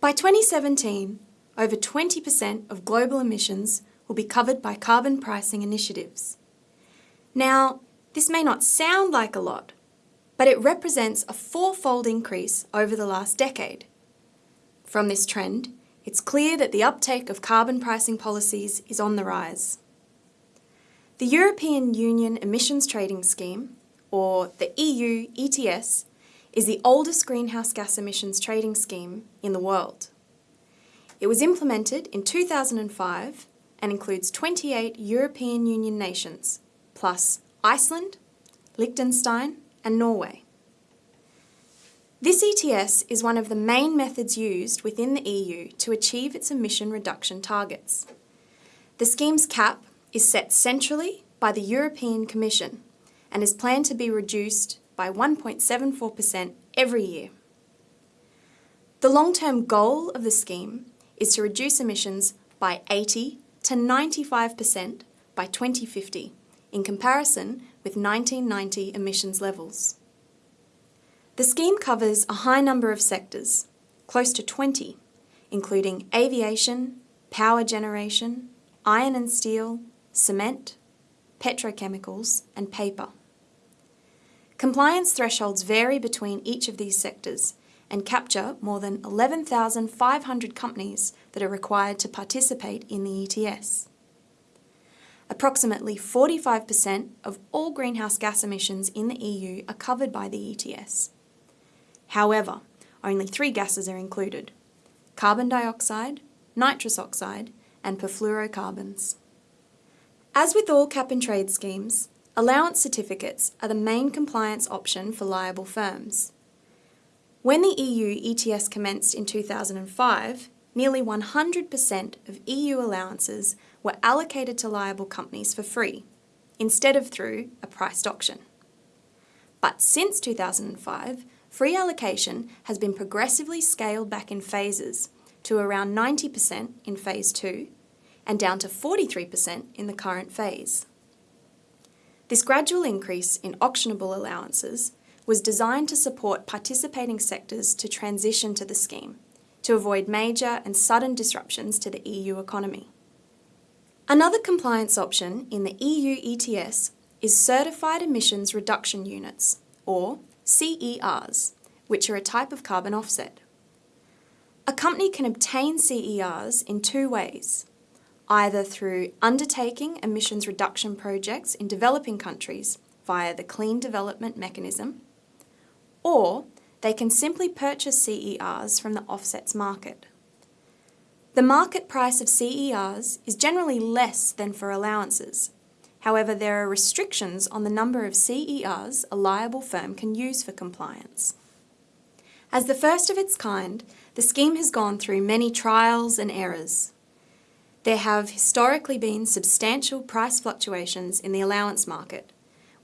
By 2017, over 20% of global emissions will be covered by carbon pricing initiatives. Now, this may not sound like a lot, but it represents a fourfold increase over the last decade. From this trend, it's clear that the uptake of carbon pricing policies is on the rise. The European Union Emissions Trading Scheme, or the EU ETS, is the oldest greenhouse gas emissions trading scheme in the world. It was implemented in 2005 and includes 28 European Union nations, plus Iceland, Liechtenstein and Norway. This ETS is one of the main methods used within the EU to achieve its emission reduction targets. The scheme's cap is set centrally by the European Commission and is planned to be reduced by 1.74% every year. The long-term goal of the scheme is to reduce emissions by 80 to 95% by 2050 in comparison with 1990 emissions levels. The scheme covers a high number of sectors, close to 20, including aviation, power generation, iron and steel, cement, petrochemicals and paper. Compliance thresholds vary between each of these sectors and capture more than 11,500 companies that are required to participate in the ETS. Approximately 45% of all greenhouse gas emissions in the EU are covered by the ETS. However, only three gases are included, carbon dioxide, nitrous oxide and perfluorocarbons. As with all cap and trade schemes, allowance certificates are the main compliance option for liable firms. When the EU ETS commenced in 2005, nearly 100% of EU allowances were allocated to liable companies for free, instead of through a priced auction. But since 2005, free allocation has been progressively scaled back in phases to around 90% in Phase 2 and down to 43% in the current phase. This gradual increase in auctionable allowances was designed to support participating sectors to transition to the scheme, to avoid major and sudden disruptions to the EU economy. Another compliance option in the EU ETS is Certified Emissions Reduction Units, or CERs, which are a type of carbon offset. A company can obtain CERs in two ways, either through undertaking emissions reduction projects in developing countries via the Clean Development Mechanism, or they can simply purchase CERs from the offsets market. The market price of CERs is generally less than for allowances. However, there are restrictions on the number of CERs a liable firm can use for compliance. As the first of its kind, the scheme has gone through many trials and errors. There have historically been substantial price fluctuations in the allowance market,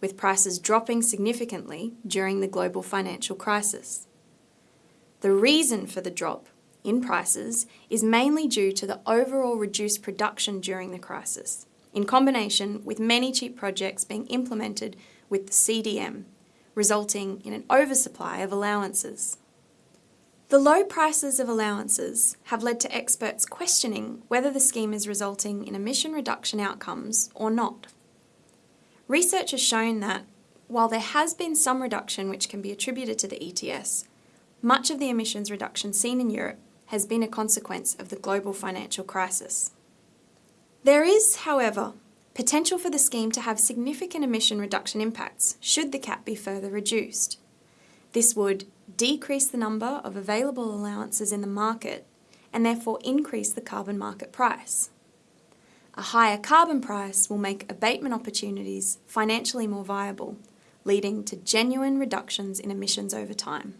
with prices dropping significantly during the global financial crisis. The reason for the drop in prices is mainly due to the overall reduced production during the crisis, in combination with many cheap projects being implemented with the CDM, resulting in an oversupply of allowances. The low prices of allowances have led to experts questioning whether the scheme is resulting in emission reduction outcomes or not. Research has shown that, while there has been some reduction which can be attributed to the ETS, much of the emissions reduction seen in Europe has been a consequence of the global financial crisis. There is, however, potential for the scheme to have significant emission reduction impacts should the cap be further reduced. This would decrease the number of available allowances in the market and therefore increase the carbon market price. A higher carbon price will make abatement opportunities financially more viable, leading to genuine reductions in emissions over time.